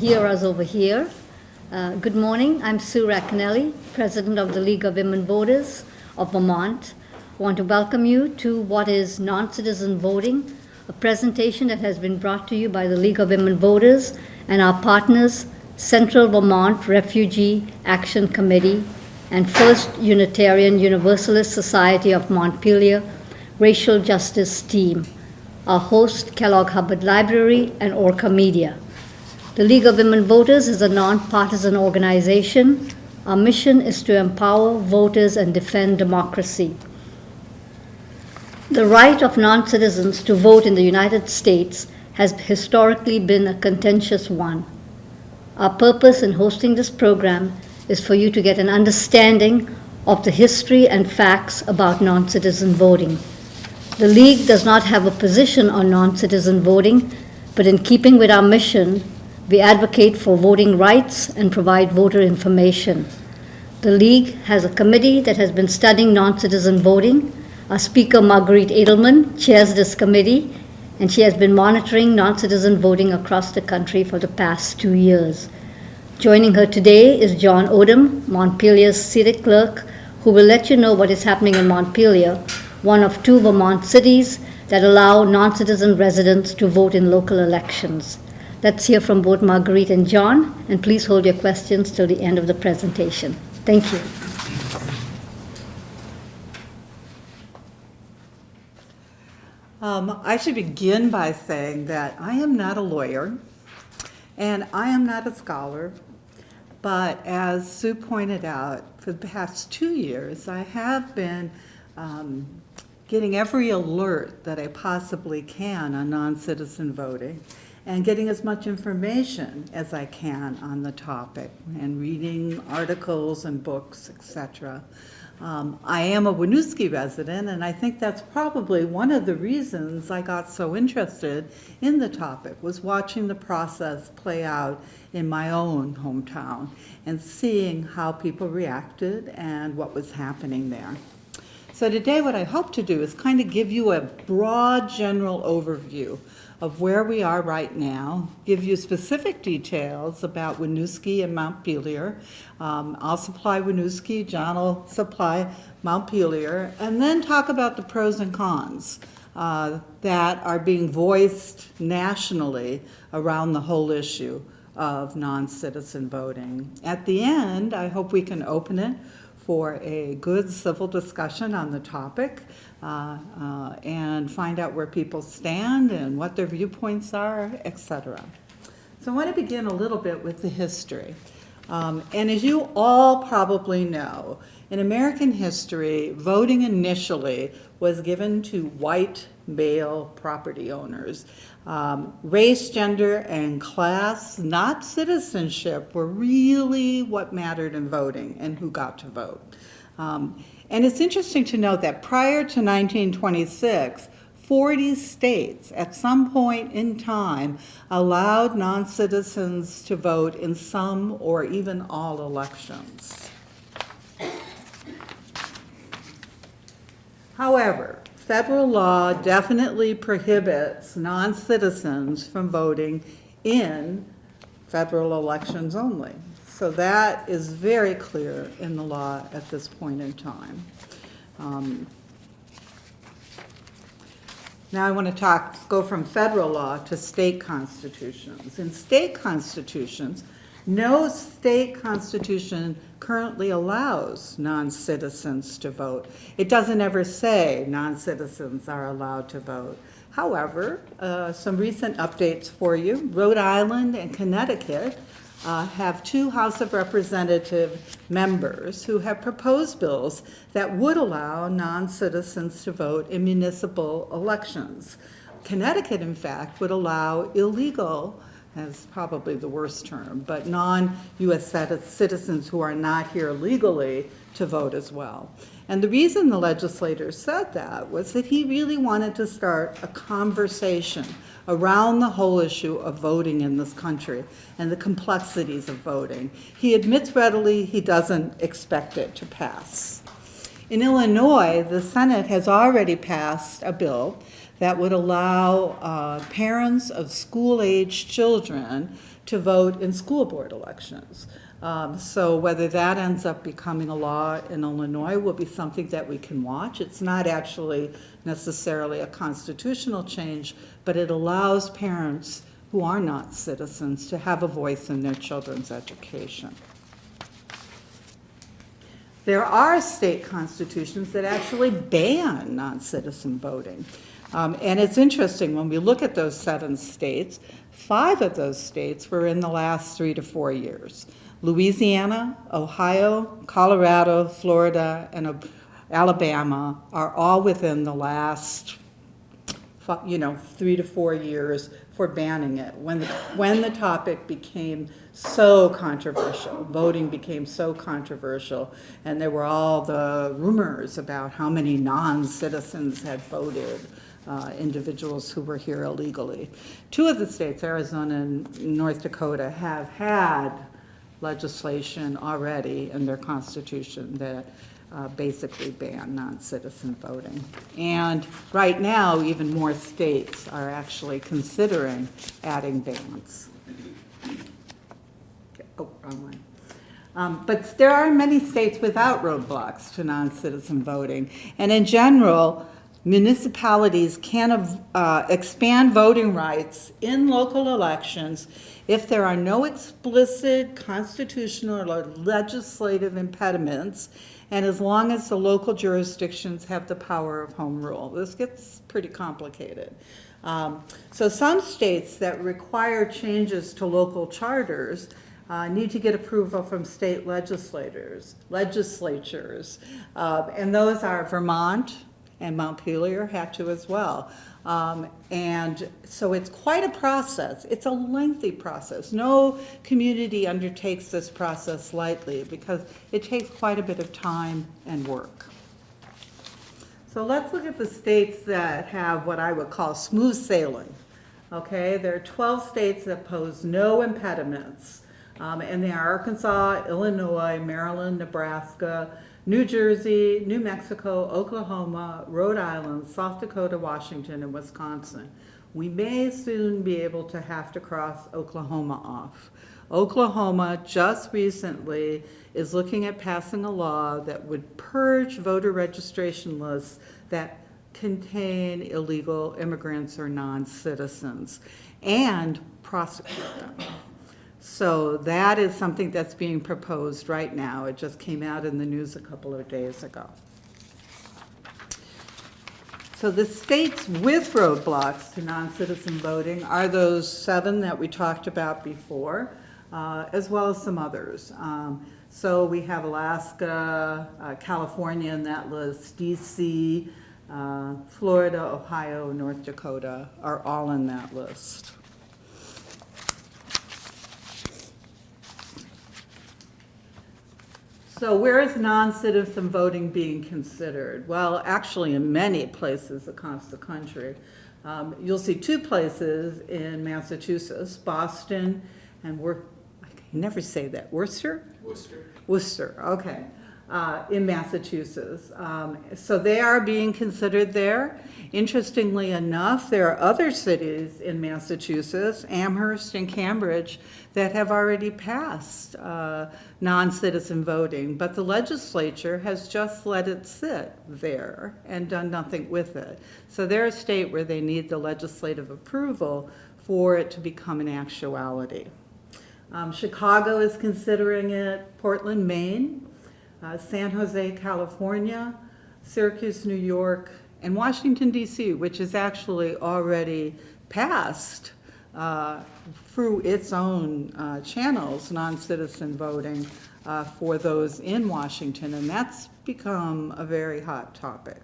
hear us over here. Uh, Good morning, I'm Sue Racanelli, President of the League of Women Voters of Vermont. I Want to welcome you to what is non-citizen voting, a presentation that has been brought to you by the League of Women Voters and our partners, Central Vermont Refugee Action Committee and First Unitarian Universalist Society of Montpelier Racial Justice Team, our host, Kellogg Hubbard Library and Orca Media. The League of Women Voters is a nonpartisan organization. Our mission is to empower voters and defend democracy. The right of non-citizens to vote in the United States has historically been a contentious one. Our purpose in hosting this program is for you to get an understanding of the history and facts about non-citizen voting. The League does not have a position on non-citizen voting, but in keeping with our mission, we advocate for voting rights and provide voter information. The League has a committee that has been studying non-citizen voting. Our speaker, Marguerite Edelman, chairs this committee, and she has been monitoring non-citizen voting across the country for the past two years. Joining her today is John Odum, Montpelier's city clerk, who will let you know what is happening in Montpelier, one of two Vermont cities that allow non-citizen residents to vote in local elections. Let's hear from both Marguerite and John, and please hold your questions till the end of the presentation. Thank you. Um, I should begin by saying that I am not a lawyer and I am not a scholar, but as Sue pointed out, for the past two years, I have been um, getting every alert that I possibly can on non-citizen voting and getting as much information as I can on the topic and reading articles and books, etc. Um, I am a Winooski resident, and I think that's probably one of the reasons I got so interested in the topic, was watching the process play out in my own hometown and seeing how people reacted and what was happening there. So today what I hope to do is kind of give you a broad general overview of where we are right now, give you specific details about Winooski and Montpelier. Um, I'll supply Winooski, John will supply Montpelier, and then talk about the pros and cons uh, that are being voiced nationally around the whole issue of non-citizen voting. At the end, I hope we can open it for a good civil discussion on the topic uh, uh, and find out where people stand and what their viewpoints are, etc. So I want to begin a little bit with the history. Um, and as you all probably know, in American history, voting initially was given to white male property owners. Um, race, gender, and class, not citizenship, were really what mattered in voting and who got to vote. Um, and it's interesting to note that prior to 1926, 40 states at some point in time allowed non-citizens to vote in some or even all elections. However, federal law definitely prohibits non-citizens from voting in federal elections only. So that is very clear in the law at this point in time. Um, now I want to talk, go from federal law to state constitutions. In state constitutions, no state constitution currently allows non-citizens to vote. It doesn't ever say non-citizens are allowed to vote. However, uh, some recent updates for you. Rhode Island and Connecticut uh, have two House of Representative members who have proposed bills that would allow non-citizens to vote in municipal elections. Connecticut, in fact, would allow illegal, as probably the worst term, but non-U.S. citizens who are not here legally to vote as well. And the reason the legislator said that was that he really wanted to start a conversation around the whole issue of voting in this country and the complexities of voting. He admits readily he doesn't expect it to pass. In Illinois, the Senate has already passed a bill that would allow uh, parents of school-age children to vote in school board elections. Um, So whether that ends up becoming a law in Illinois will be something that we can watch. It's not actually necessarily a constitutional change, but it allows parents who are not citizens to have a voice in their children's education. There are state constitutions that actually ban non-citizen voting. Um, And it's interesting, when we look at those seven states, five of those states were in the last three to four years. Louisiana, Ohio, Colorado, Florida, and Alabama are all within the last you know, three to four years for banning it. When, the when the topic became so controversial, voting became so controversial, and there were all the rumors about how many non-citizens had voted, uh, individuals who were here illegally. Two of the states, Arizona and North Dakota, have had legislation already in their constitution that uh, basically ban non-citizen voting. And right now, even more states are actually considering adding bans. Oh, wrong one. Um, But there are many states without roadblocks to non-citizen voting. And in general, municipalities can uh, expand voting rights in local elections if there are no explicit constitutional or legislative impediments, and as long as the local jurisdictions have the power of home rule. This gets pretty complicated. Um, So some states that require changes to local charters uh, need to get approval from state legislators, legislatures. Uh, And those are Vermont and Montpelier had to as well. Um, And so it's quite a process. It's a lengthy process. No community undertakes this process lightly because it takes quite a bit of time and work. So let's look at the states that have what I would call smooth sailing. Okay, there are 12 states that pose no impediments. Um, and they are Arkansas, Illinois, Maryland, Nebraska, New Jersey, New Mexico, Oklahoma, Rhode Island, South Dakota, Washington, and Wisconsin. We may soon be able to have to cross Oklahoma off. Oklahoma just recently is looking at passing a law that would purge voter registration lists that contain illegal immigrants or non-citizens and prosecute them. So that is something that's being proposed right now. It just came out in the news a couple of days ago. So the states with roadblocks to non-citizen voting are those seven that we talked about before, uh, as well as some others. Um, So we have Alaska, uh, California in that list, DC, uh, Florida, Ohio, North Dakota are all in that list. So where is non-citizen voting being considered? Well, actually, in many places across the country. Um, You'll see two places in Massachusetts, Boston and Wor, I can never say that, Worcester? Worcester. Worcester, okay, uh, in Massachusetts. Um, So they are being considered there. Interestingly enough, there are other cities in Massachusetts, Amherst and Cambridge, that have already passed uh, non-citizen voting, but the legislature has just let it sit there and done nothing with it. So they're a state where they need the legislative approval for it to become an actuality. Um, Chicago is considering it, Portland, Maine, uh, San Jose, California, Syracuse, New York, and Washington DC, which is actually already passed uh, through its own uh, channels, non-citizen voting uh, for those in Washington, and that's become a very hot topic.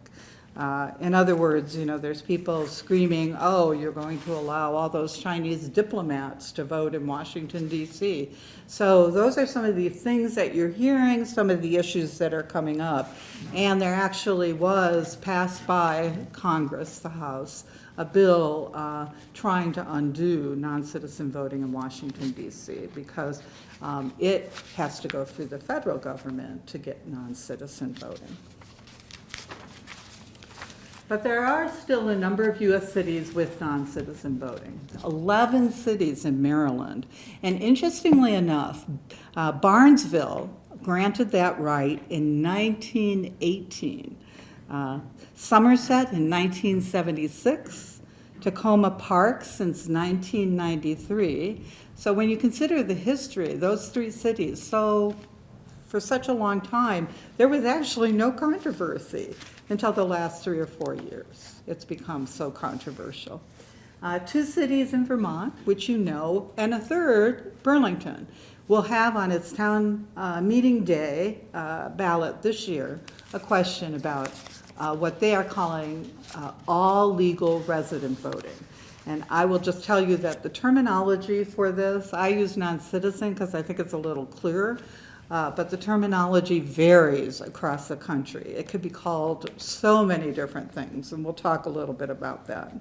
Uh, In other words, you know, there's people screaming, oh, you're going to allow all those Chinese diplomats to vote in Washington DC. So those are some of the things that you're hearing, some of the issues that are coming up. And there actually was passed by Congress, the House, a bill uh, trying to undo non-citizen voting in Washington DC because um, it has to go through the federal government to get non-citizen voting. But there are still a number of US cities with non-citizen voting. 11 cities in Maryland. And interestingly enough, uh, Barnesville granted that right in 1918. Uh, Somerset in 1976, Takoma Park since 1993. So when you consider the history, those three cities, so for such a long time, there was actually no controversy until the last three or four years. It's become so controversial. Uh, two cities in Vermont, which you know, and a third, Burlington, will have on its town uh, meeting day uh, ballot this year a question about uh, what they are calling uh, all legal resident voting. And I will just tell you that the terminology for this, I use non-citizen because I think it's a little clearer, uh, but the terminology varies across the country. It could be called so many different things, and we'll talk a little bit about that.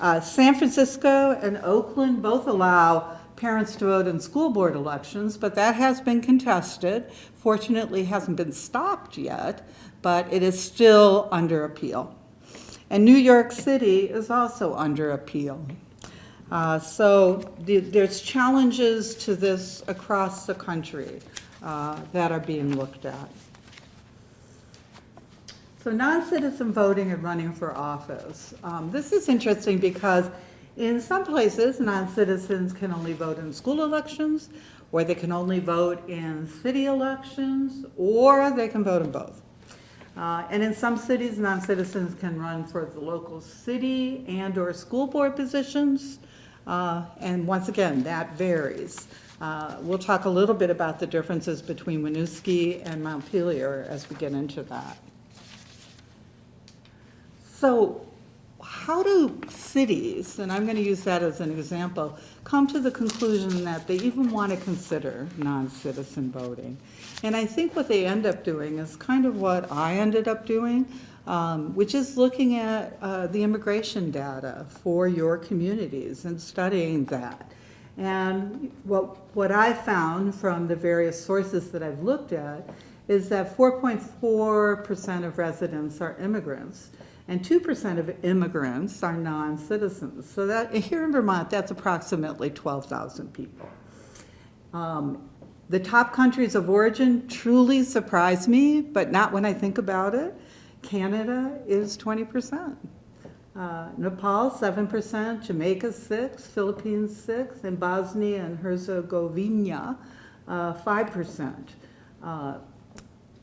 Uh, San Francisco and Oakland both allow parents to vote in school board elections, but that has been contested. Fortunately, hasn't been stopped yet, but it is still under appeal. And New York City is also under appeal. Uh, so the, there's challenges to this across the country uh, that are being looked at. So non-citizen voting and running for office. Um, this is interesting because in some places, non-citizens can only vote in school elections, or they can only vote in city elections, or they can vote in both. Uh, and in some cities, non-citizens can run for the local city and or school board positions. Uh, and once again, that varies. Uh, we'll talk a little bit about the differences between Winooski and Montpelier as we get into that. So how do cities, and I'm going to use that as an example, come to the conclusion that they even want to consider non-citizen voting? And I think what they end up doing is kind of what I ended up doing, um, which is looking at uh, the immigration data for your communities and studying that. And what, what I found from the various sources that I've looked at is that 4.4% of residents are immigrants and 2% of immigrants are non-citizens. So that here in Vermont, that's approximately 12,000 people. Um, the top countries of origin truly surprise me, but not when I think about it. Canada is 20%. Uh, Nepal, 7%, Jamaica, 6 Philippines, 6 and Bosnia and Herzegovina, uh, 5%. Uh,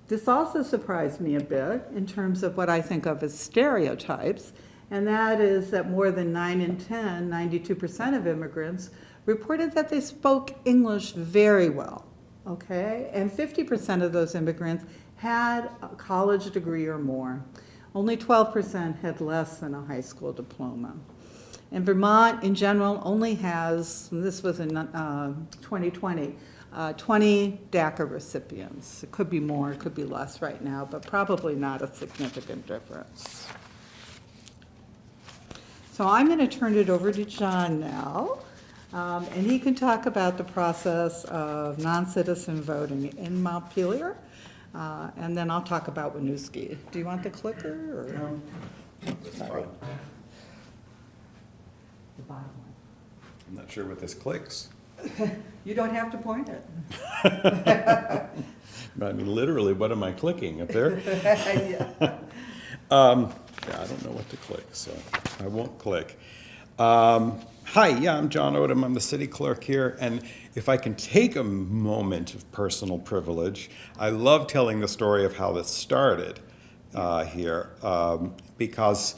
this also surprised me a bit in terms of what I think of as stereotypes, and that is that more than 9 in 10, 92% of immigrants, reported that they spoke English very well, okay? And 50% of those immigrants had a college degree or more. Only 12% had less than a high school diploma. And Vermont, in general, only has, this was in uh, 2020, uh, 20 DACA recipients. It could be more, it could be less right now, but probably not a significant difference. So I'm going to turn it over to John now, um, and he can talk about the process of non-citizen voting in Montpelier, uh, and then I'll talk about Winooski. Do you want the clicker? Or? No. Sorry. The bottom one. I'm not sure what this clicks. You don't have to point it. I mean, literally, what am I clicking up there? Yeah. Um, yeah, I don't know what to click, so I won't click. Um, hi, yeah, I'm John Odum. I'm the city clerk here, and if I can take a moment of personal privilege, I love telling the story of how this started uh, here, um, because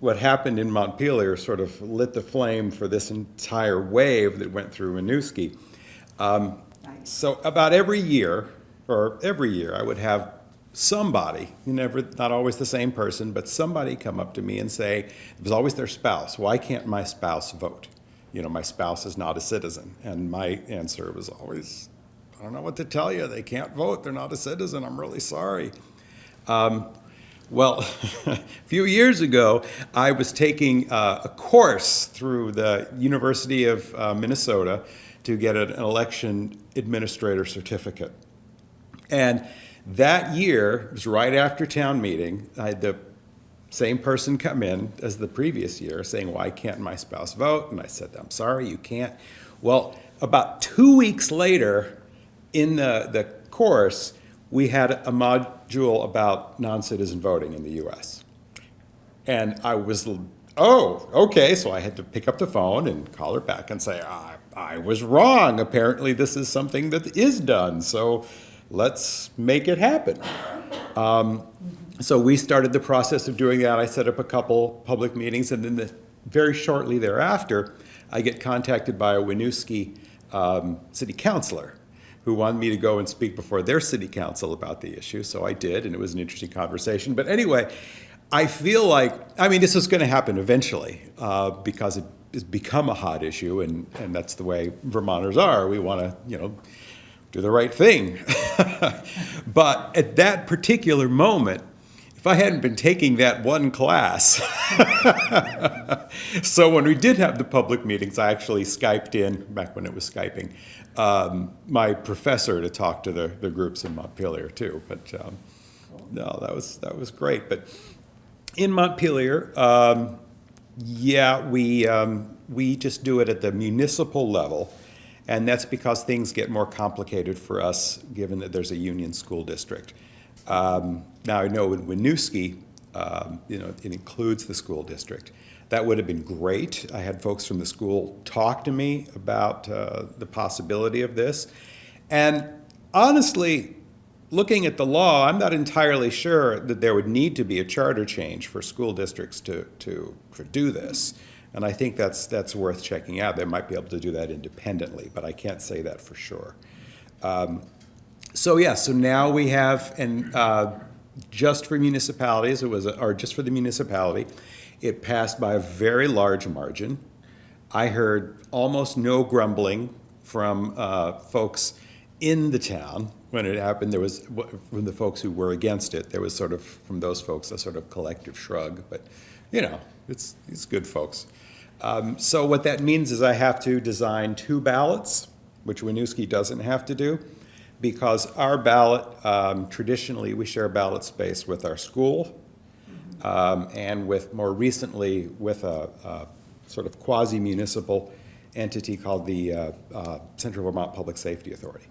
what happened in Montpelier sort of lit the flame for this entire wave that went through Winooski. Um, Nice. so about every year, or every year, I would have somebody, you never, not always the same person, but somebody come up to me and say, it was always their spouse, why can't my spouse vote? You know, my spouse is not a citizen. And my answer was always, I don't know what to tell you, they can't vote, they're not a citizen, I'm really sorry. Um, well, a few years ago, I was taking uh, a course through the University of uh, Minnesota to get an election administrator certificate. And that year, it was right after town meeting, I had the same person come in as the previous year saying, why can't my spouse vote? And I said, I'm sorry, you can't. Well, about two weeks later, in the, the course, we had a module about non-citizen voting in the US. And I was, oh, okay, so I had to pick up the phone and call her back and say, I, I was wrong. Apparently, this is something that is done, so let's make it happen. Um, So we started the process of doing that. I set up a couple public meetings, and then the, very shortly thereafter, I get contacted by a Winooski um, city councilor who wanted me to go and speak before their city council about the issue. So I did, and it was an interesting conversation. But anyway, I feel like, I mean, this is going to happen eventually uh, because it has become a hot issue, and, and that's the way Vermonters are. We want to, you know, do the right thing. but at that particular moment, if I hadn't been taking that one class, so when we did have the public meetings, I actually Skyped in, back when it was Skyping, um, my professor to talk to the, the groups in Montpelier too. But um, no, that was, that was great. But in Montpelier, um, yeah, we, um, we just do it at the municipal level. And that's because things get more complicated for us, given that there's a union school district. Um, Now, I know in Winooski, um, you know, it includes the school district. That would have been great. I had folks from the school talk to me about uh, the possibility of this. And honestly, looking at the law, I'm not entirely sure that there would need to be a charter change for school districts to, to, to do this. And I think that's, that's worth checking out. They might be able to do that independently, but I can't say that for sure. Um, So, yeah, so now we have, and uh, just for municipalities, it was, or just for the municipality, it passed by a very large margin. I heard almost no grumbling from uh, folks in the town when it happened. There was, from the folks who were against it, there was sort of, from those folks, a sort of collective shrug. But, you know, it's, it's good folks. Um, So what that means is I have to design two ballots, which Winooski doesn't have to do, because our ballot, um, traditionally, we share ballot space with our school, um, and with, more recently, with a, a sort of quasi-municipal entity called the uh, uh, Central Vermont Public Safety Authority.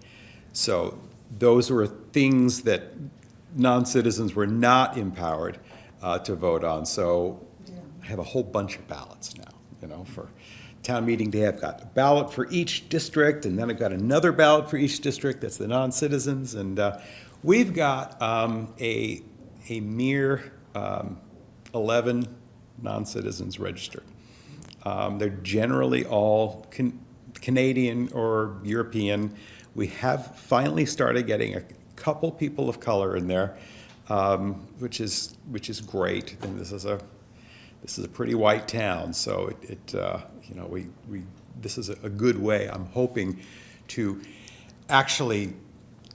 So those were things that non-citizens were not empowered uh, to vote on. So I have a whole bunch of ballots now, you know, for town meeting day. I've got a ballot for each district, and then I've got another ballot for each district that's the non-citizens. And uh, we've got um, a, a mere um, 11 non-citizens registered. Um, They're generally all Can- Canadian or European. We have finally started getting a couple people of color in there, um, which is, which is great. And this is a, this is a pretty white town, so it, it, uh, you know, we, we, this is a a good way, I'm hoping, to actually,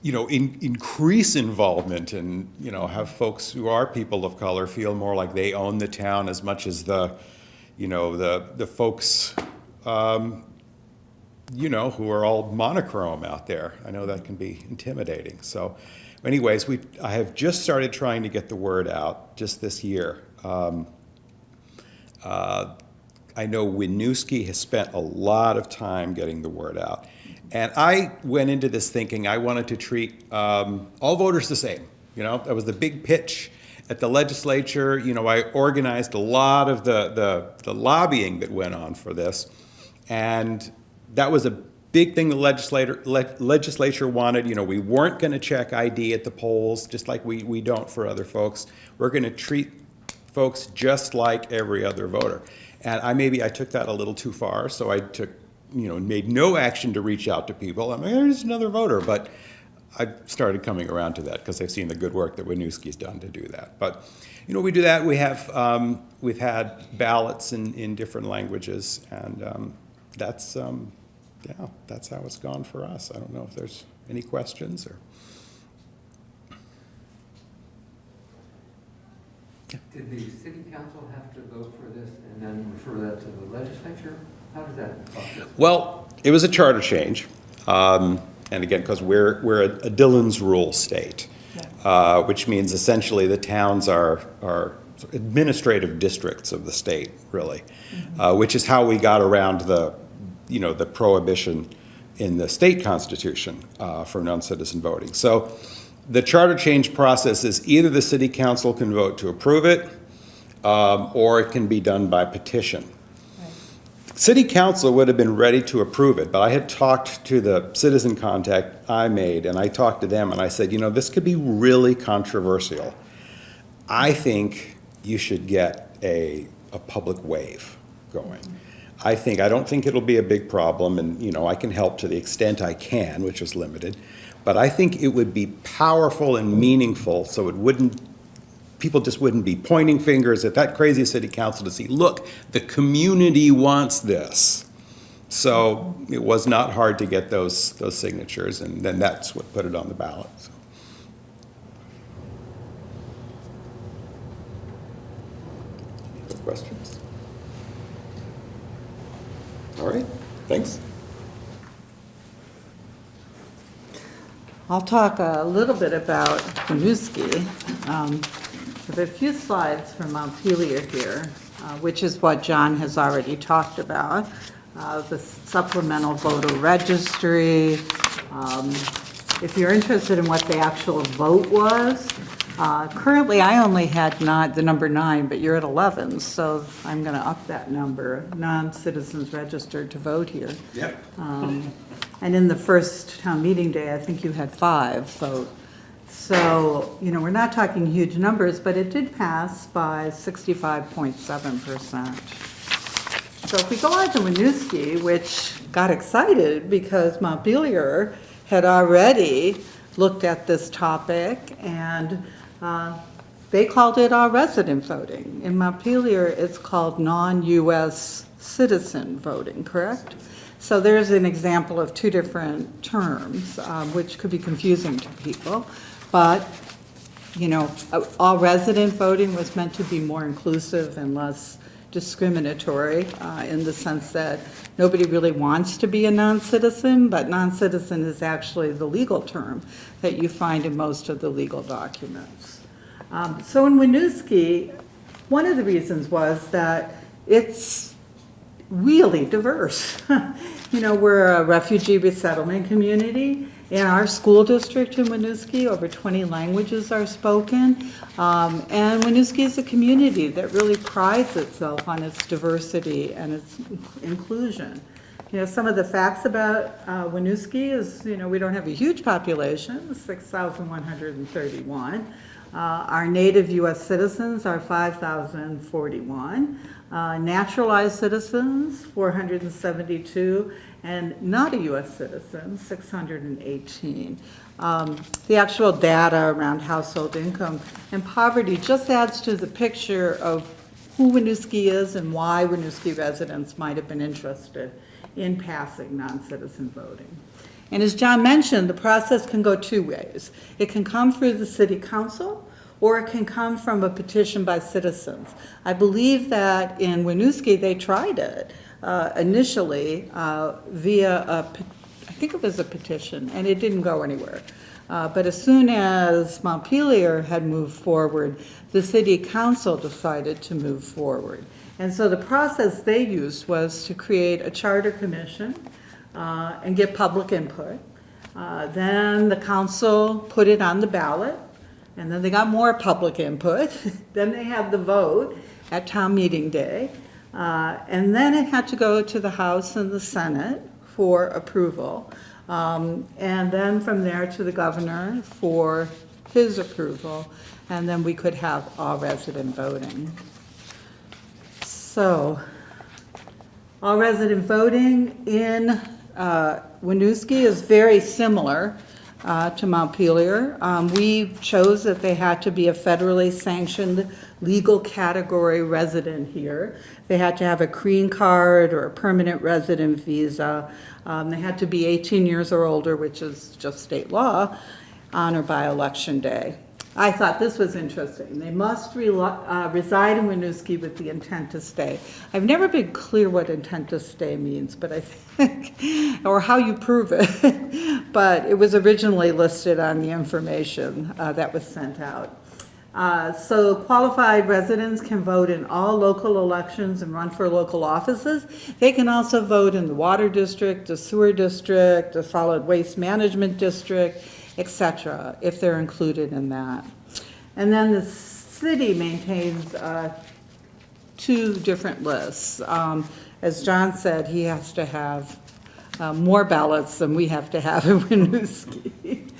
you know, in, increase involvement and, you know, have folks who are people of color feel more like they own the town as much as the, you know, the, the folks, um, you know, who are all monochrome out there. I know that can be intimidating. So anyways, we, I have just started trying to get the word out just this year. Um, uh, I know Winooski has spent a lot of time getting the word out. And I went into this thinking I wanted to treat um, all voters the same. You know, that was the big pitch at the legislature. You know, I organized a lot of the, the, the lobbying that went on for this. And that was a big thing the legislator, le- legislature wanted. You know, we weren't going to check ID at the polls, just like we, we don't for other folks. We're going to treat folks just like every other voter. And I, maybe I took that a little too far, so I took, you know, made no action to reach out to people. I'm like, there's another voter, but I started coming around to that because I've seen the good work that Winooski's done to do that. But, you know, we do that. We have, um, we've had ballots in, in different languages, and um, that's, um, yeah, that's how it's gone for us. I don't know if there's any questions or. Did the city council have to vote for this and then refer that to the legislature? How does that process? Well, it was a charter change, um, and again, because we're, we're a Dillon's rule state, uh, which means essentially the towns are, are administrative districts of the state, really, uh, which is how we got around the, you know, the prohibition in the state constitution uh, for non-citizen voting. So the charter change process is either the city council can vote to approve it, um, or it can be done by petition. City council would have been ready to approve it, but I had talked to the citizen contact I made, and I talked to them, and I said, you know, this could be really controversial. I think you should get a, a public wave going. I think, I don't think it'll be a big problem, and, you know, I can help to the extent I can, which is limited, but I think it would be powerful and meaningful, so it wouldn't people just wouldn't be pointing fingers at that crazy city council to see, look, the community wants this. So it was not hard to get those, those signatures, and then that's what put it on the ballot. so. Questions? All right, thanks. I'll talk a little bit about Winooski. Um, There are a few slides from Montpelier here, uh, which is what John has already talked about. Uh, The supplemental voter registry. Um, If you're interested in what the actual vote was, uh, currently I only had not, the number nine, but you're at 11, so I'm going to up that number, non-citizens registered to vote here. Yep. Um, And in the first town meeting day, I think you had five vote. So, you know, we're not talking huge numbers, but it did pass by 65.7%. So if we go on to Winooski, which got excited because Montpelier had already looked at this topic and uh, they called it our resident voting. In Montpelier, it's called non-US citizen voting, correct? So there's an example of two different terms, um, which could be confusing to people. But you know, all resident voting was meant to be more inclusive and less discriminatory uh, in the sense that nobody really wants to be a non-citizen, but non-citizen is actually the legal term that you find in most of the legal documents. Um, So in Winooski, one of the reasons was that it's really diverse. You know, we're a refugee resettlement community. In our school district in Winooski, over 20 languages are spoken. Um, And Winooski is a community that really prides itself on its diversity and its inclusion. You know, some of the facts about uh, Winooski is, you know, we don't have a huge population, 6,131. Uh, Our native US citizens are 5,041. Uh, Naturalized citizens, 472, and not a US citizen, 618. Um, The actual data around household income and poverty just adds to the picture of who Winooski is and why Winooski residents might have been interested in passing non-citizen voting. And as John mentioned, the process can go two ways. It can come through the city council, or it can come from a petition by citizens. I believe that in Winooski, they tried it uh, initially uh, via a, I think it was a petition, and it didn't go anywhere. Uh, But as soon as Montpelier had moved forward, the city council decided to move forward. And so the process they used was to create a charter commission uh, and get public input. Uh, Then the council put it on the ballot, and then they got more public input. Then they had the vote at town meeting day. Uh, And then it had to go to the House and the Senate for approval. Um, And then from there to the governor for his approval. And then we could have all resident voting. So, all resident voting in uh, Winooski is very similar uh, to Montpelier. Um, We chose that they had to be a federally sanctioned legal category resident here. They had to have a green card or a permanent resident visa. Um, They had to be 18 years or older, which is just state law, on or by election day. I thought this was interesting. They must reli- uh, reside in Winooski with the intent to stay. I've never been clear what intent to stay means, but I think, or how you prove it. But it was originally listed on the information uh, that was sent out. Uh, So qualified residents can vote in all local elections and run for local offices. They can also vote in the water district, the sewer district, the solid waste management district, et cetera, if they're included in that. And then the city maintains uh, two different lists. Um, As John said, he has to have uh, more ballots than we have to have in Winooski.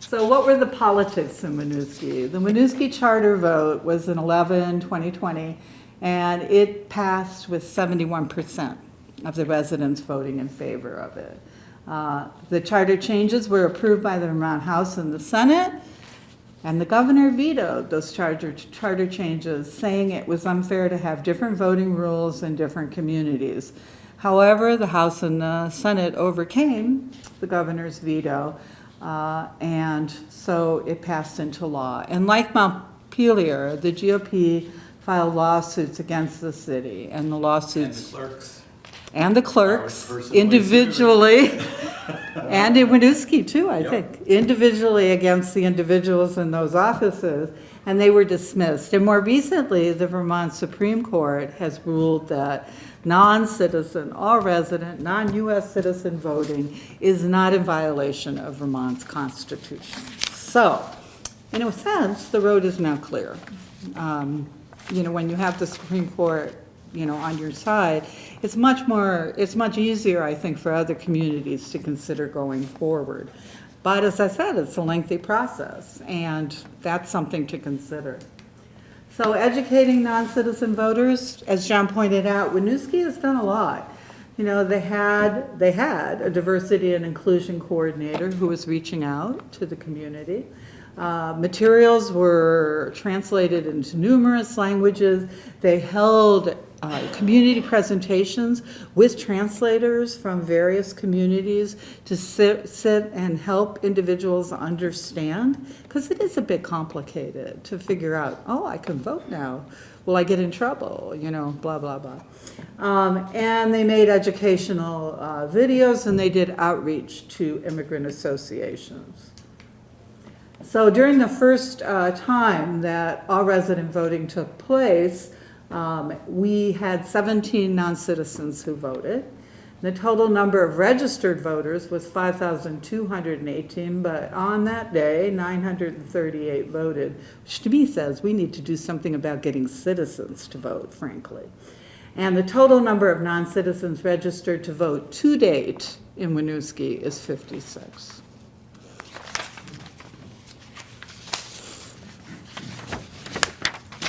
So what were the politics in Winooski? The Winooski charter vote was in 11, 2020, and it passed with 71% of the residents voting in favor of it. Uh, The charter changes were approved by the Vermont House and the Senate, and the governor vetoed those charter, charter changes, saying it was unfair to have different voting rules in different communities. However, the House and the Senate overcame the governor's veto, uh, and so it passed into law. And like Montpelier, the GOP filed lawsuits against the city, and the lawsuits clerks. And the clerks personally individually, and in Winooski too, I Yep. think, individually against the individuals in those offices, and they were dismissed. And more recently, the Vermont Supreme Court has ruled that non-citizen, all resident, non-US citizen voting is not in violation of Vermont's constitution. So, in a sense, the road is now clear. Um, You know, when you have the Supreme Court, you know, on your side, it's much more, it's much easier, I think, for other communities to consider going forward. But as I said, it's a lengthy process, and that's something to consider. So educating non-citizen voters, as John pointed out, Winooski has done a lot. You know, they had, they had a diversity and inclusion coordinator who was reaching out to the community. Uh, Materials were translated into numerous languages. They held uh, community presentations with translators from various communities to sit, sit and help individuals understand, because it is a bit complicated to figure out, oh, I can vote now. Will I get in trouble? You know, blah, blah, blah. Um, and they made educational uh, videos and they did outreach to immigrant associations. So during the first uh, time that all resident voting took place, um, we had 17 non-citizens who voted. The total number of registered voters was 5,218, but on that day, 938 voted, which to me says we need to do something about getting citizens to vote, frankly. And the total number of non-citizens registered to vote to date in Winooski is 56.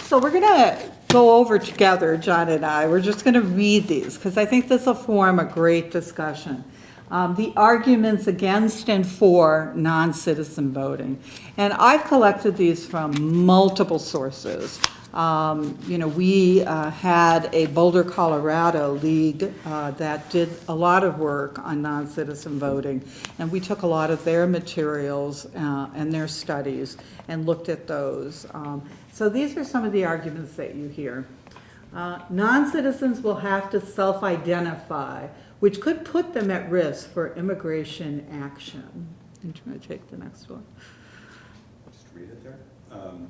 So we're gonna go over together, John and I, we're just gonna read these, because I think this will form a great discussion. Um, the arguments against and for non-citizen voting. And I've collected these from multiple sources. Um, you know, we, uh, had a Boulder, Colorado league, uh, that did a lot of work on non-citizen voting. And we took a lot of their materials, uh, and their studies and looked at those. Um, so these are some of the arguments that you hear. Uh, Non-citizens will have to self-identify, which could put them at risk for immigration action. I'm trying to take the next one. Just read it there. Um,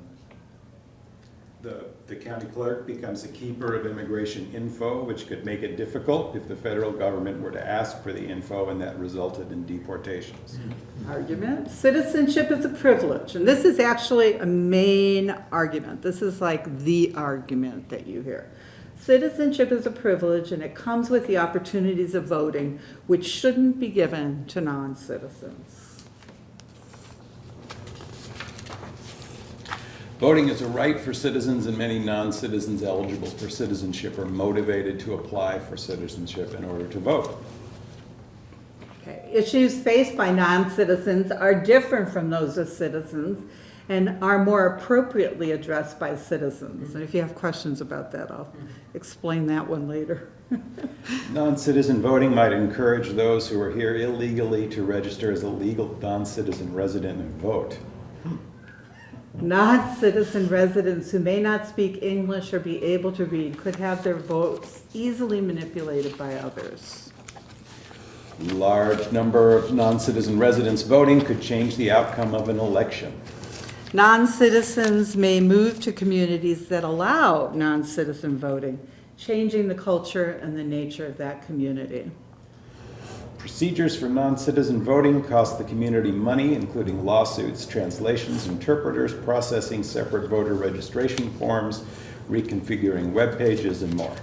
The, the county clerk becomes a keeper of immigration info, which could make it difficult if the federal government were to ask for the info and that resulted in deportations. Mm-hmm. Argument, citizenship is a privilege, and this is actually a main argument. This is like the argument that you hear. Citizenship is a privilege, and it comes with the opportunities of voting, which shouldn't be given to non-citizens. Voting is a right for citizens and many non-citizens eligible for citizenship are motivated to apply for citizenship in order to vote. Okay, Issues faced by non-citizens are different from those of citizens and are more appropriately addressed by citizens. And if you have questions about that, I'll explain that one later. Non-citizen voting might encourage those who are here illegally to register as a legal non-citizen resident and vote. Non-citizen residents who may not speak English or be able to read could have their votes easily manipulated by others. Large number of non-citizen residents voting could change the outcome of an election. Non-citizens may move to communities that allow non-citizen voting, changing the culture and the nature of that community. Procedures for non-citizen voting cost the community money, including lawsuits, translations, interpreters, processing separate voter registration forms, reconfiguring web pages, and more.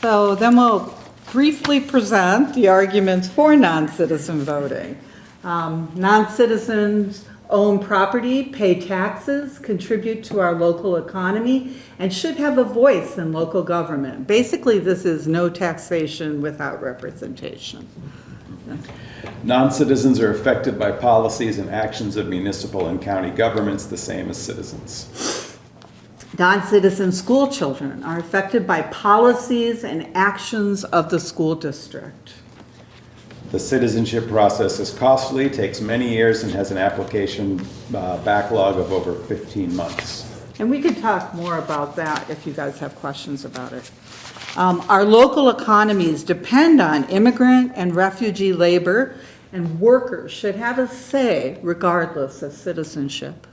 So then we'll briefly present the arguments for non-citizen voting. Um, Non-citizens own property, pay taxes, contribute to our local economy, and should have a voice in local government. Basically, this is no taxation without representation. Non-citizens are affected by policies and actions of municipal and county governments the same as citizens. Non-citizen school children are affected by policies and actions of the school district. The citizenship process is costly, takes many years, and has an application uh, backlog of over 15 months. And we could talk more about that if you guys have questions about it. Um, Our local economies depend on immigrant and refugee labor, and workers should have a say regardless of citizenship.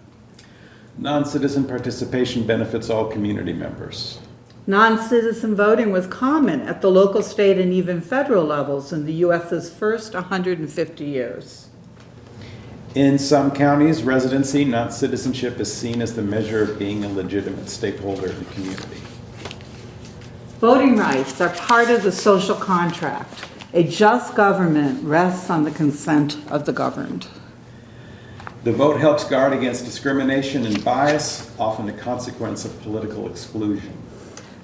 Non-citizen participation benefits all community members. Non-citizen voting was common at the local, state, and even federal levels in the U.S.'s first 150 years. In some counties, residency, not citizenship, is seen as the measure of being a legitimate stakeholder in the community. Voting rights are part of the social contract. A just government rests on the consent of the governed. The vote helps guard against discrimination and bias, often a consequence of political exclusion.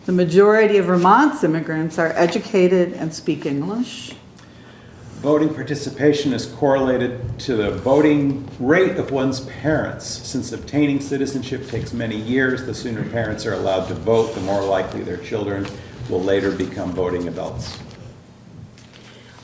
The majority of Vermont's immigrants are educated and speak English. Voting participation is correlated to the voting rate of one's parents. Since obtaining citizenship takes many years, the sooner parents are allowed to vote, the more likely their children will later become voting adults.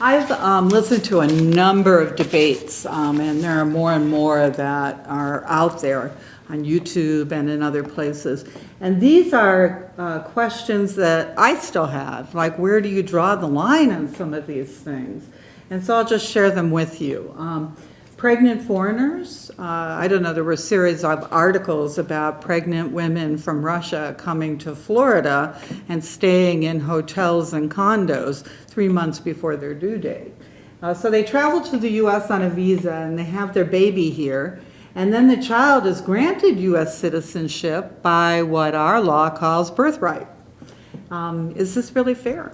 I've um, listened to a number of debates, um, and there are more and more that are out there on YouTube and in other places. And these are uh, questions that I still have, like where do you draw the line on some of these things? And so I'll just share them with you. Um, Pregnant foreigners, uh, I don't know, there were a series of articles about pregnant women from Russia coming to Florida and staying in hotels and condos three months before their due date. Uh, So they travel to the US on a visa and they have their baby here. And then the child is granted US citizenship by what our law calls birthright. Um, Is this really fair?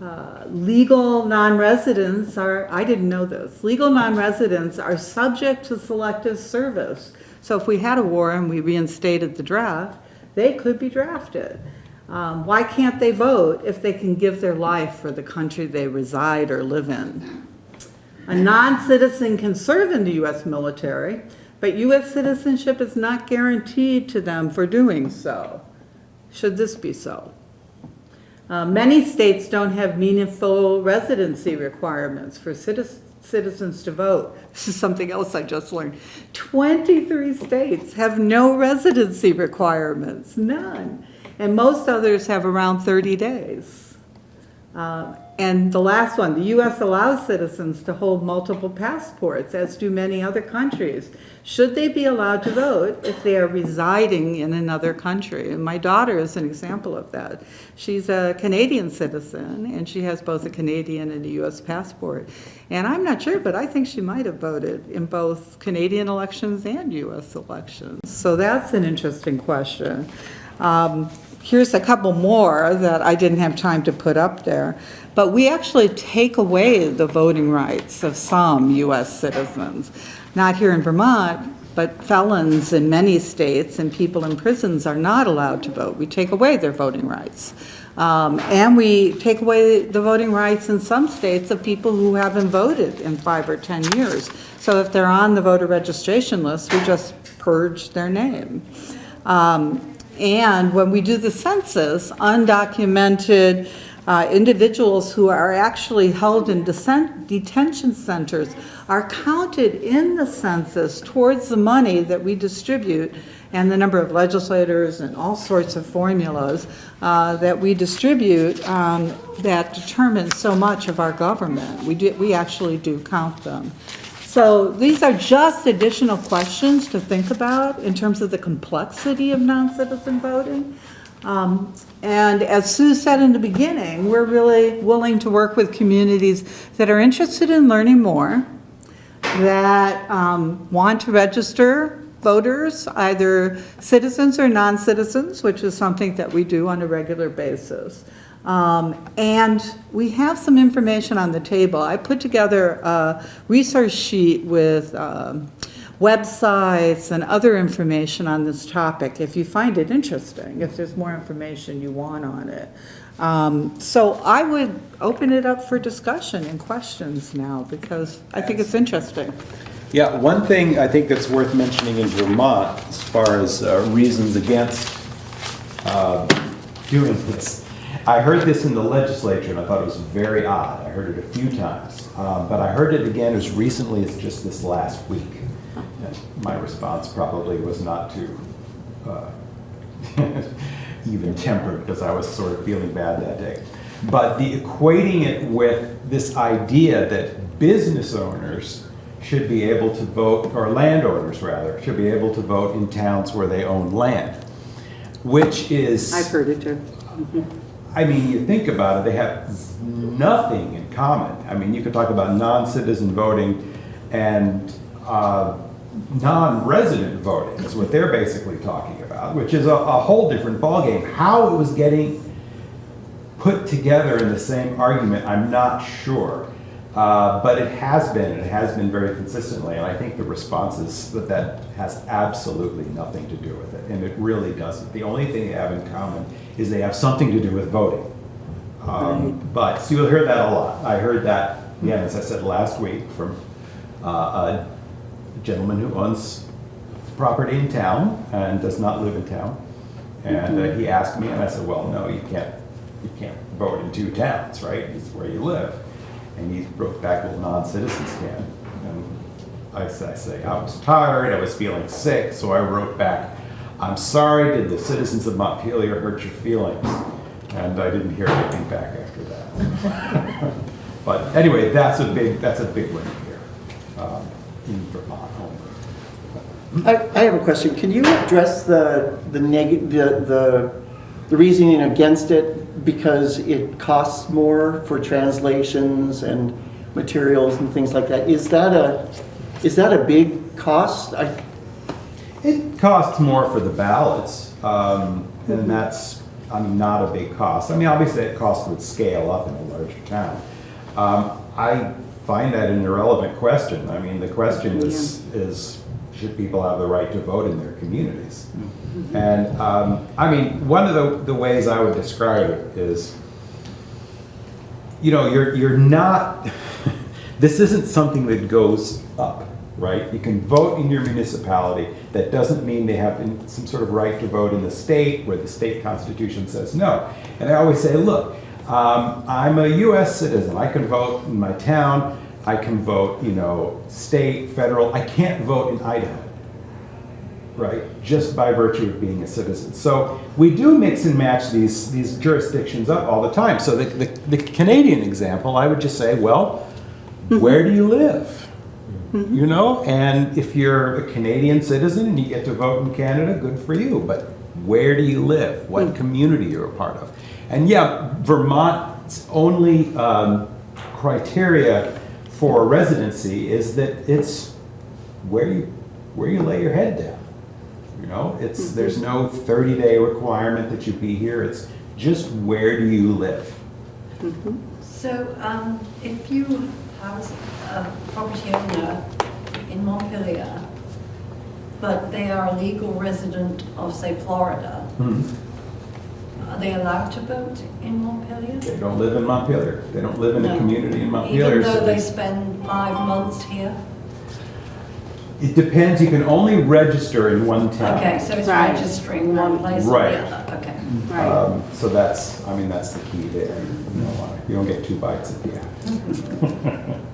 Uh, legal non-residents are, I didn't know this, legal non-residents are subject to selective service. So if we had a war and we reinstated the draft, they could be drafted. Um, Why can't they vote if they can give their life for the country they reside or live in? A non-citizen can serve in the U.S. military, but U.S. citizenship is not guaranteed to them for doing so. Should this be so? Uh, Many states don't have meaningful residency requirements for citi- citizens to vote. This is something else I just learned. 23 states have no residency requirements, none. And most others have around 30 days. Uh, And the last one, the U.S. allows citizens to hold multiple passports, as do many other countries. Should they be allowed to vote if they are residing in another country? And my daughter is an example of that. She's a Canadian citizen, and she has both a Canadian and a U.S. passport. And I'm not sure, but I think she might have voted in both Canadian elections and U.S. elections. So that's an interesting question. Um, Here's a couple more that I didn't have time to put up there. But we actually take away the voting rights of some U.S. citizens. Not here in Vermont, but felons in many states and people in prisons are not allowed to vote. We take away their voting rights. Um, And we take away the voting rights in some states of people who haven't voted in five or 10 years. So if they're on the voter registration list, we just purge their name. Um, And when we do the census, undocumented uh, individuals who are actually held in detention centers are counted in the census towards the money that we distribute and the number of legislators and all sorts of formulas uh, that we distribute um, that determine so much of our government. We do, we actually do count them. So these are just additional questions to think about in terms of the complexity of non-citizen voting. Um, And as Sue said in the beginning, we're really willing to work with communities that are interested in learning more, that um, want to register voters, either citizens or non-citizens, which is something that we do on a regular basis. Um, And we have some information on the table. I put together a resource sheet with um, websites and other information on this topic, if you find it interesting, if there's more information you want on it. Um, So I would open it up for discussion and questions now, because I think it's interesting. Yeah, one thing I think that's worth mentioning in Vermont, as far as uh, reasons against uh, doing this, I heard this in the legislature, and I thought it was very odd. I heard it a few times, Uh, but I heard it again as recently as just this last week. And My response probably was not too uh, even tempered, because I was sort of feeling bad that day. But the equating it with this idea that business owners should be able to vote, or landowners rather, should be able to vote in towns where they own land, which is. I've heard it too. I mean, you think about it, they have nothing in common. I mean, you could talk about non-citizen voting and uh, non-resident voting is what they're basically talking about, which is a, a whole different ballgame. How it was getting put together in the same argument, I'm not sure. Uh, but it has been, and it has been very consistently, and I think the response is that that has absolutely nothing to do with it, and it really doesn't. The only thing they have in common is they have something to do with voting. Um, But, so you'll hear that a lot. I heard that, again, as I said last week, from uh, a gentleman who owns property in town and does not live in town. And uh, he asked me, and I said, well, no, you can't, you can't vote in two towns, right? It's where you live. And he wrote back, well, non-citizens can. And I say, I was tired, I was feeling sick, so I wrote back, I'm sorry, did the citizens of Montpelier hurt your feelings? And I didn't hear anything back after that. But anyway, that's a big, that's a big win here, um, in Vermont. I, I have a question. Can you address the, the neg, the, the, the reasoning against it because it costs more for translations and materials and things like that? Is that a, is that a big cost? I, It costs more for the ballots, um, and that's, I mean, not a big cost. I mean, obviously, that cost would scale up in a larger town. Um, I find that an irrelevant question. I mean, the question is, is should people have the right to vote in their communities? And, um, I mean, one of the, the ways I would describe it is, you know, you're, you're not, this isn't something that goes up, right? You can vote in your municipality. That doesn't mean they have some sort of right to vote in the state where the state constitution says no. And I always say, look, um, I'm a US citizen. I can vote in my town. I can vote, you know, state, federal. I can't vote in Idaho right? Just by virtue of being a citizen. So we do mix and match these, these jurisdictions up all the time. So the, the, the Canadian example, I would just say, well, mm-hmm. where do you live? Mm-hmm. You know, and if you're a Canadian citizen and you get to vote in Canada, good for you. But where do you live? What mm. community you're a part of? And yeah, Vermont's only um, criteria for a residency is that it's where you where you lay your head down. You know, it's mm-hmm. there's no 30 day requirement that you be here. It's just where do you live. Mm-hmm. So, um, if you have a property owner in Montpelier, but they are a legal resident of, say, Florida, mm-hmm. Are they allowed to vote in Montpelier? They don't live in Montpelier. They don't live in a community in Montpelier. Even so though they spend five months here? it depends. You can only register in one town. Okay, so it's Right. registering one place or Right. the other, okay. Um, so that's, I mean, that's the key there. You don't, want- you don't get two bites at the apple.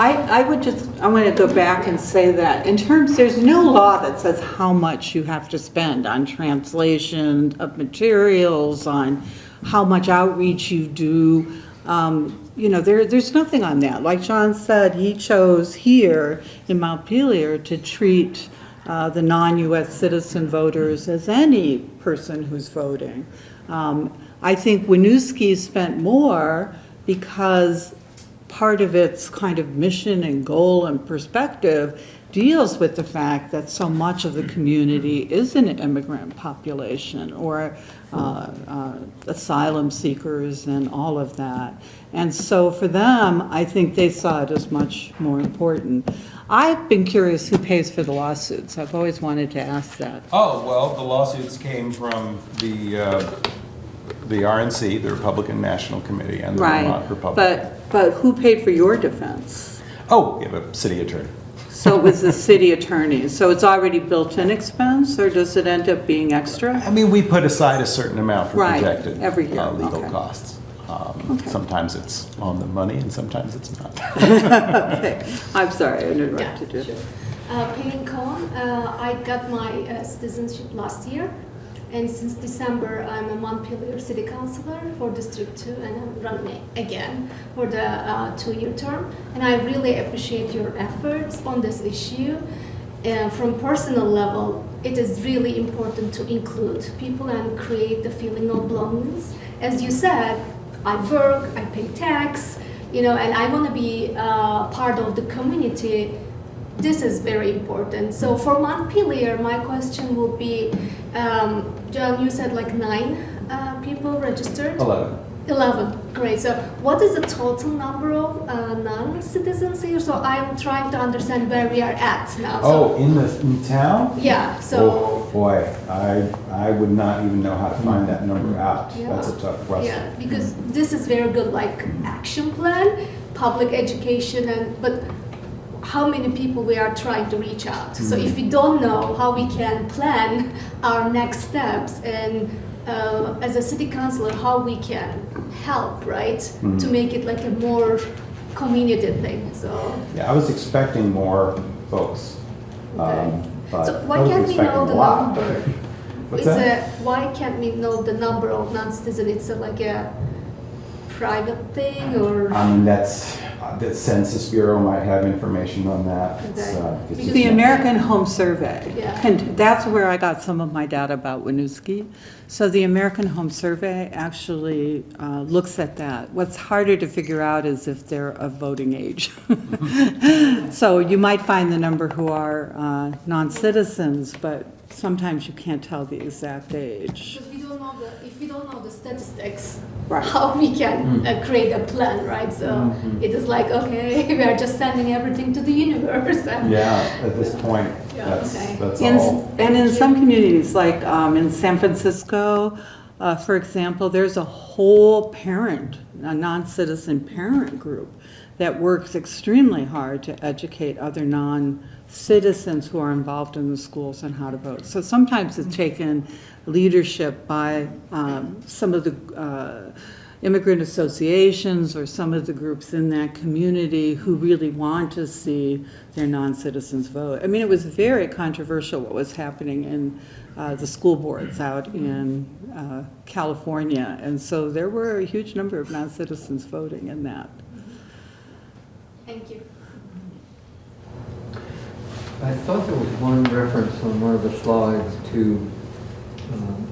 I, I would just, I want to go back and say that, in terms, there's no law that says how much you have to spend on translation of materials, on how much outreach you do. Um, you know, there, there's nothing on that. Like John said, he chose here in Montpelier to treat uh, the non-US citizen voters as any person who's voting. Um, I think Winooski spent more because part of its kind of mission and goal and perspective deals with the fact that so much of the community is an immigrant population or uh, uh, asylum seekers and all of that. And so for them, I think they saw it as much more important. I've been curious who pays for the lawsuits. I've always wanted to ask that. Oh, well, the lawsuits came from the, uh, the RNC, the Republican National Committee, and the Vermont Republican. But, but who paid for your defense? Oh, we have a city attorney. So it was the city attorney. So it's already built-in expense, or does it end up being extra? I mean, we put aside a certain amount for Right, projected every year, uh, legal okay. costs. Um, Sometimes it's on the money and sometimes it's not. Okay, I'm sorry, I interrupted you. Uh, Pelin Kohn, uh, I got my uh, citizenship last year, and since December, I'm a Montpelier City Councilor for District 2, and I'm running again for the uh, two-year term. And I really appreciate your efforts on this issue. Uh, From personal level, it is really important to include people and create the feeling of belongingness. As you said, I work, I pay tax, you know, and I want to be uh, part of the community this is very important. So for Montpelier, my question would be, um, John, you said like nine uh, people registered? Eleven. 11, great. So what is the total number of uh, non-citizens here? So I'm trying to understand where we are at now. Oh, in the, in town? Yeah, so, Oh, boy, I, I would not even know how to find that number out. Yeah. That's a tough question. yeah, because this is very good like action plan, public education, and but how many people we are trying to reach out. So if we don't know how we can plan our next steps and uh, as a city councilor, how we can help, right, to make it like a more community thing. So, Yeah, I was expecting more folks. Okay. um, but so why can't we know the number? What's it's that? a why can't we know the number of non-citizens? It's a, like a private thing or. I mean, that's, uh, the Census Bureau might have information on that. It's, Okay. uh, it's The not- American Home Survey, Yeah. and that's where I got some of my data about Winooski. So the American Home Survey actually uh, looks at that. What's harder to figure out is if they're of voting age. So you might find the number who are uh, non-citizens, but sometimes you can't tell the exact age. Because we don't know the, if we don't know the statistics, Right. how we can uh, create a plan, right? So it is like, okay, we are just sending everything to the universe. and- Yeah, at this point, Yeah, that's, okay. that's In- all. And in some communities, like um, in San Francisco, uh, for example, there's a whole parent, a non-citizen parent group that works extremely hard to educate other non-citizens who are involved in the schools and how to vote. So sometimes it's taken leadership by um, some of the uh, immigrant associations or some of the groups in that community who really want to see their non-citizens vote. I mean, it was very controversial what was happening in uh, the school boards out in uh, California. And so there were a huge number of non-citizens voting in that. Thank you. I thought there was one reference on one of the slides to, um,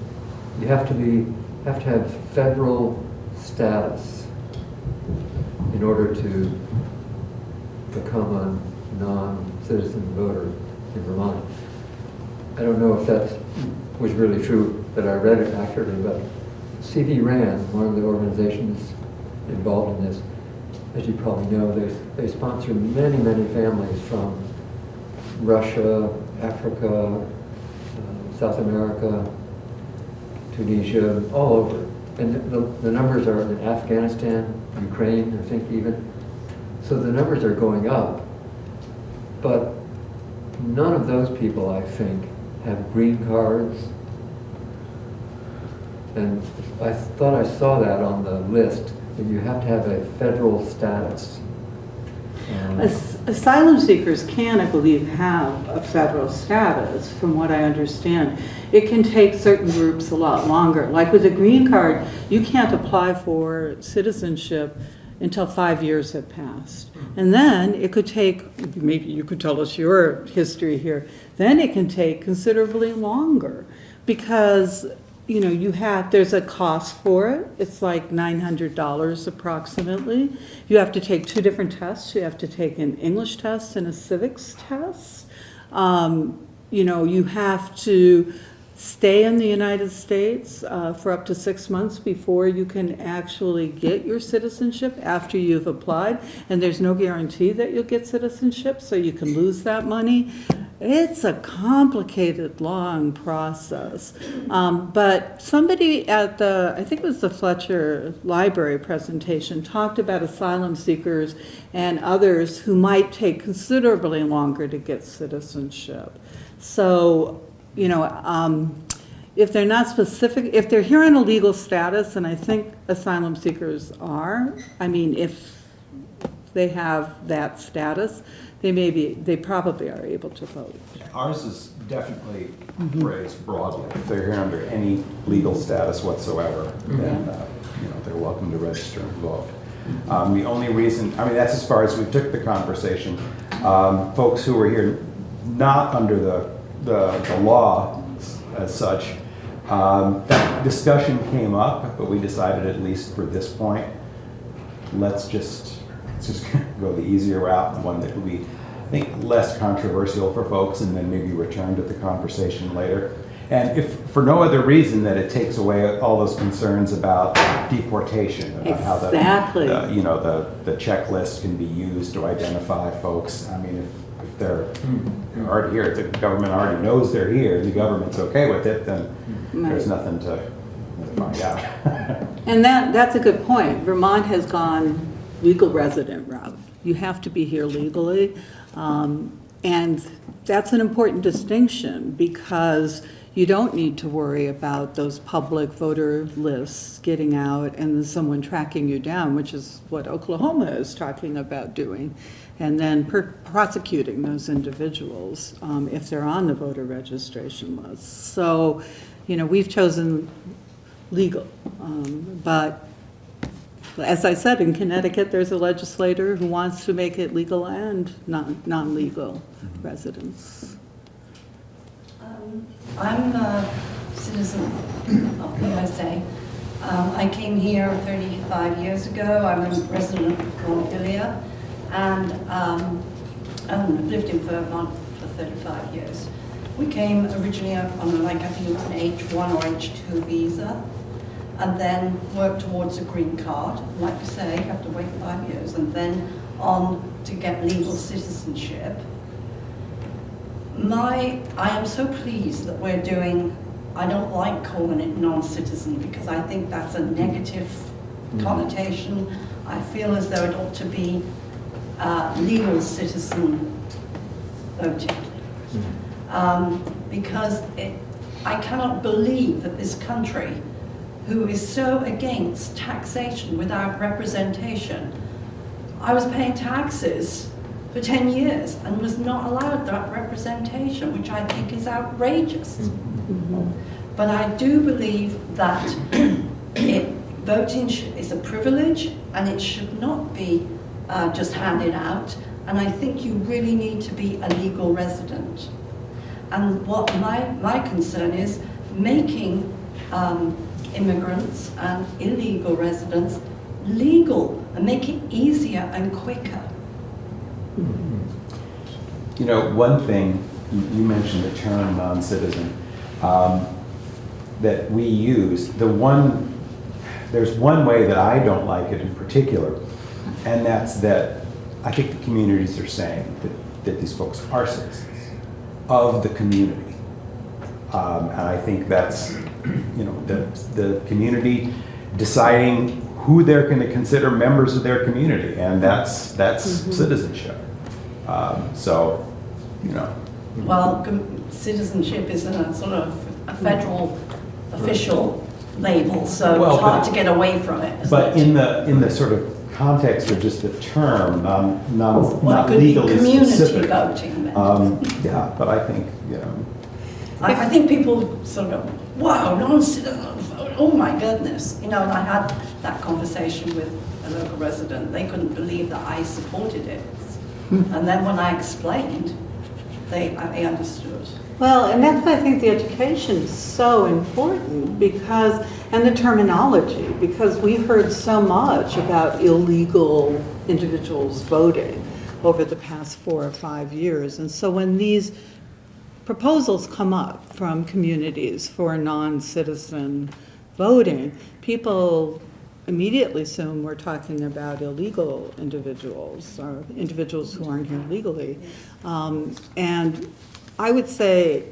you have to be, have to have federal status in order to become a non-citizen voter in Vermont. I don't know if that was really true, that I read it accurately, but CVRAN, one of the organizations involved in this, as you probably know, they, they sponsor many, many families from Russia, Africa, uh, South America, Tunisia, all over. And the, the numbers are in Afghanistan, Ukraine, I think even. So the numbers are going up. But none of those people, I think, have green cards. And I thought I saw that on the list, that you have to have a federal status. Um, Asylum seekers can, I believe, have a federal status, from what I understand. It can take certain groups a lot longer. Like with a green card, you can't apply for citizenship until five years have passed. Mm-hmm. And then it could take, maybe you could tell us your history here, then it can take considerably longer because, you know, you have, there's a cost for it. It's like nine hundred dollars approximately. You have to take two different tests. You have to take an English test and a civics test. Um, you know, you have to stay in the United States uh, for up to six months before you can actually get your citizenship after you've applied. And there's no guarantee that you'll get citizenship, so you can lose that money. It's a complicated, long process. Um, But somebody at the, I think it was the Fletcher Library presentation, talked about asylum seekers and others who might take considerably longer to get citizenship. So, you know, um, if they're not specific, if they're here in a legal status, and I think asylum seekers are, I mean, if they have that status, they may be, they probably are able to vote. Ours is definitely raised broadly. If they're here under any legal status whatsoever, then, uh, you know, they're welcome to register and vote. Um, The only reason, I mean, that's as far as we took the conversation. Um, Folks who were here not under the, the the law as such, um, that discussion came up, but we decided at least for this point, let's just, let's just go the easier route, the one that will be, I think, less controversial for folks, and then maybe return to the conversation later. And if, for no other reason, that it takes away all those concerns about deportation, about how the, the, you know, the, the checklist can be used to identify folks. I mean, if, if they're hmm. already here, if the government already knows they're here, the government's okay with it, then there's nothing to to find out. And that, that's a good point. Vermont has gone legal resident route. You have to be here legally. Um, And that's an important distinction because you don't need to worry about those public voter lists getting out and someone tracking you down, which is what Oklahoma is talking about doing, and then prosecuting those individuals um, if they're on the voter registration list. So, you know, we've chosen legal. Um, But as I said, in Connecticut, there's a legislator who wants to make it legal and non- non-legal residents. Um, I'm a citizen of the USA. Um, I came here 35 years ago. I'm a resident of Montpelier, and um, I've lived in Vermont for 35 years. We came originally on like, I think it was an H1 or H2 visa, and then work towards a green card. Like you say, you have to wait five years, and then on to get legal citizenship. My, I am so pleased that we're doing, I don't like calling it non-citizen because I think that's a negative connotation. I feel as though it ought to be uh, legal citizen voting. Um, Because it, I cannot believe that this country, who is so against taxation without representation, I was paying taxes for 10 years and was not allowed that representation, which I think is outrageous. But I do believe that it, voting is a privilege and it should not be uh, just handed out. And I think you really need to be a legal resident. And what my, my concern is, making um, immigrants and illegal residents legal and make it easier and quicker. You know, one thing, you mentioned the term non-citizen, um, that we use, the one, there's one way that I don't like it in particular, and that's that I think the communities are saying that, that these folks are citizens of the community. Um, and I think that's, you know, the, the community deciding who they're going to consider members of their community, and that's, that's citizenship. Um, so, you know, Well, citizenship is a sort of a federal official label, so Well, it's hard but- to get away from it. but it? in the, in the sort of context of just the term, non, non, Well, not legally community specific. voting. Um, yeah, but I think, you know, I, I think people sort of go, wow, non-citizen, uh, oh my goodness. You know, and I had that conversation with a local resident, they couldn't believe that I supported it. Hmm. And then when I explained, they, I understood. Well, and that's why I think the education is so important because, and the terminology, because we heard so much about illegal individuals voting over the past four or five years. And so when these proposals come up from communities for non-citizen voting, people immediately assume we're talking about illegal individuals or individuals who aren't here legally. Um, And I would say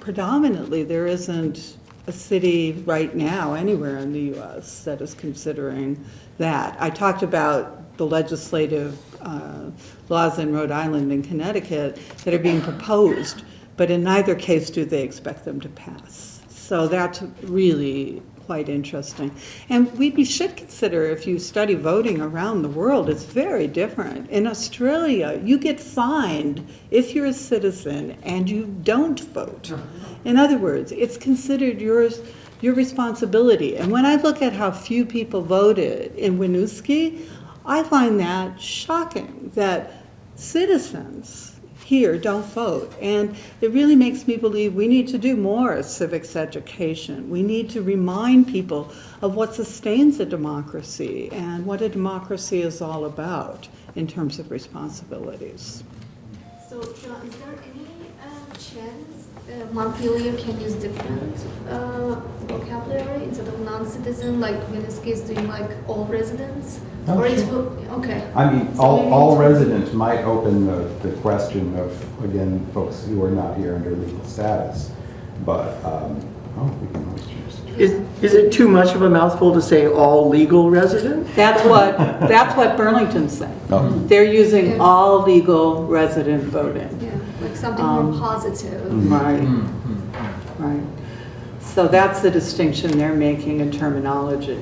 predominantly, there isn't a city right now anywhere in the US that is considering that. I talked about the legislative uh, laws in Rhode Island and Connecticut that are being proposed, but in neither case do they expect them to pass. So that's really quite interesting. And we should consider, if you study voting around the world, it's very different. In Australia, you get fined if you're a citizen and you don't vote. Uh-huh. In other words, it's considered yours, your responsibility. And when I look at how few people voted in Winooski, I find that shocking, that citizens here don't vote. And it really makes me believe we need to do more civics education. We need to remind people of what sustains a democracy and what a democracy is all about in terms of responsibilities. So, John, is there any uh, chance uh, Montpelier can use different uh, vocabulary instead of non-citizen, like Winooski is doing like all residents? Or it's, sure. okay. I mean, So all, all residents might open the, the question of, again, folks who are not here under legal status. But, um, oh, we can always change the Is, is it too much of a mouthful to say all legal residents? That's what, that's what Burlington's saying. Oh. They're using Yeah. all legal resident voting. Yeah, like something Um, more positive. Right, right. So that's the distinction they're making in terminology.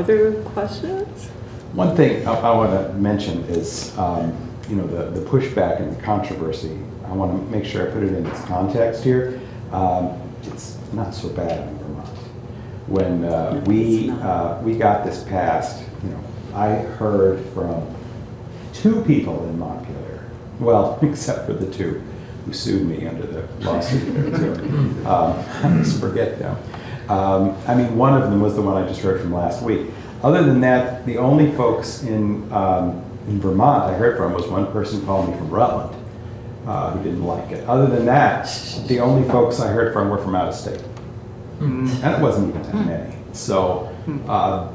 Other questions? One thing I, I want to mention is, um, you know, the, the pushback and the controversy. I want to make sure I put it in its context here. Um, it's not so bad in Vermont. When uh, No, we, uh, we got this passed, you know, I heard from two people in Montpelier, well, except for the two who sued me under the lawsuit. um, I just forget them. Um, I mean, one of them was the one I just heard from last week. Other than that, the only folks in, um, in Vermont I heard from was one person called me from Rutland uh, who didn't like it. Other than that, the only folks I heard from were from out of state. And it wasn't even that many. So, uh,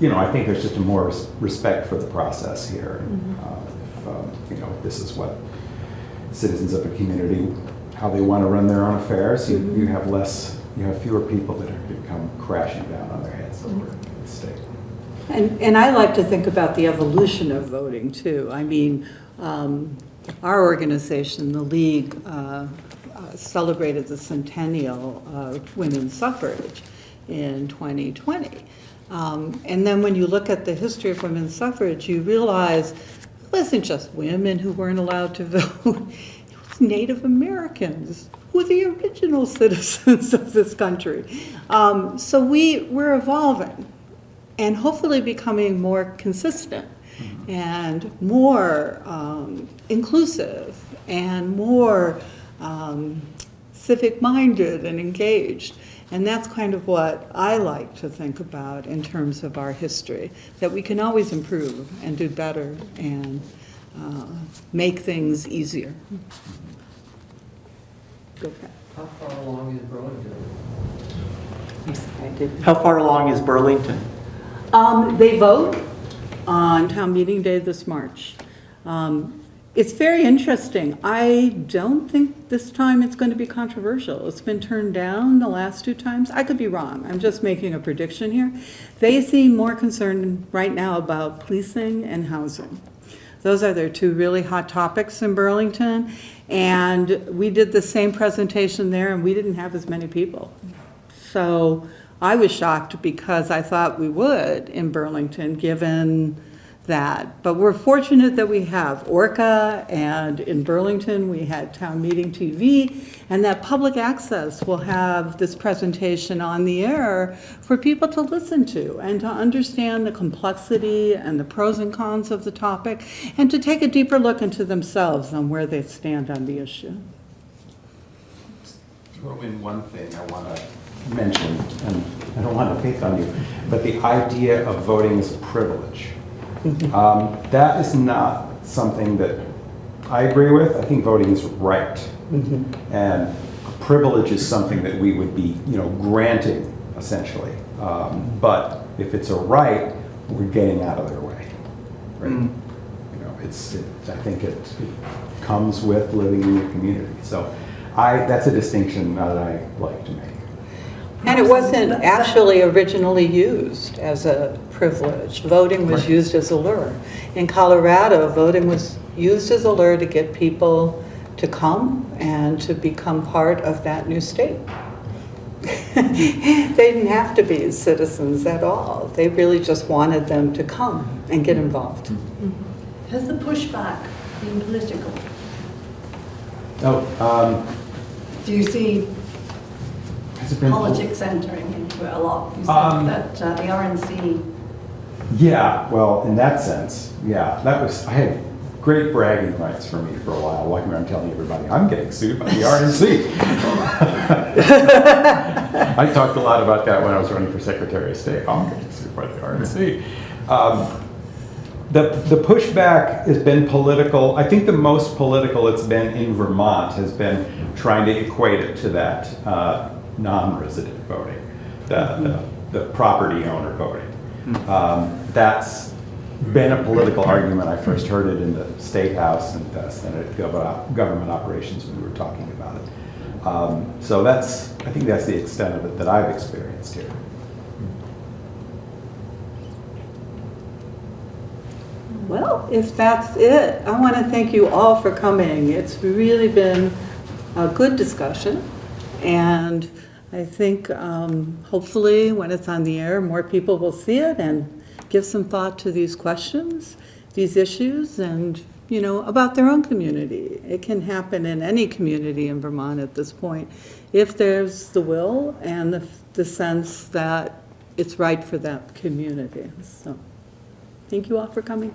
you know, I think there's just a more res- respect for the process here. And, uh, if, um, You know, this is what citizens of a community, how they want to run their own affairs, you, you have less, you have fewer people that are going to come crashing down on their heads over the state. And, and I like to think about the evolution of voting, too. I mean, um, our organization, the League, uh, uh, celebrated the centennial of women's suffrage in 2020. Um, And then when you look at the history of women's suffrage, you realize it wasn't just women who weren't allowed to vote. It was Native Americans were the original citizens of this country. Um, So we, we're evolving and hopefully becoming more consistent and more um, inclusive and more um, civic-minded and engaged. And that's kind of what I like to think about in terms of our history, that we can always improve and do better and uh, make things easier. Go ahead. How far along is Burlington? I did How far along is Burlington? Um, they vote on town meeting day this March. Um, It's very interesting. I don't think this time it's going to be controversial. It's been turned down the last two times. I could be wrong. I'm just making a prediction here. They seem more concerned right now about policing and housing. Those are their two really hot topics in Burlington. And we did the same presentation there, and we didn't have as many people. So I was shocked because I thought we would in Burlington, given that. But we're fortunate that we have Orca, and in Burlington, we had Town Meeting TV, and that public access will have this presentation on the air for people to listen to and to understand the complexity and the pros and cons of the topic, and to take a deeper look into themselves on where they stand on the issue. Throw in one thing I want to mention, and I don't want to pick on you, but the idea of voting as a privilege. Um, That is not something that I agree with. I think voting is right. And privilege is something that we would be, you know, granting essentially. Um, But if it's a right, we're getting out of their way. Right? You know, it's, it- I think it it comes with living in your community. So I, that's a distinction that I like to make. And it wasn't actually originally used as a privilege. Voting was used as a lure. In Colorado, voting was used as a lure to get people to come and to become part of that new state. They didn't have to be citizens at all. They really just wanted them to come and get involved. Has the pushback been political? No. um, Do you see has it been? Politics entering into it a lot? You Um, said that uh, the RNC, Yeah, well, in that sense, yeah, that was, I had great bragging rights for me for a while, walking around telling everybody, I'm getting sued by the RNC. I talked a lot about that when I was running for Secretary of State, I'm getting sued by the RNC. Um, The, the pushback has been political, I think the most political it's been in Vermont has been trying to equate it to that uh, non-resident voting, the, the, the property owner voting. Um, That's been a political argument. I first heard it in the State House and uh, Senate Gov- Government Operations when we were talking about it. Um, So that's, I think that's the extent of it that I've experienced here. Well, if that's it, I want to thank you all for coming. It's really been a good discussion, and I think um, hopefully when it's on the air, more people will see it and give some thought to these questions, these issues, and, you know, about their own community. It can happen in any community in Vermont at this point, if there's the will and the the sense that it's right for that community. So, thank you all for coming.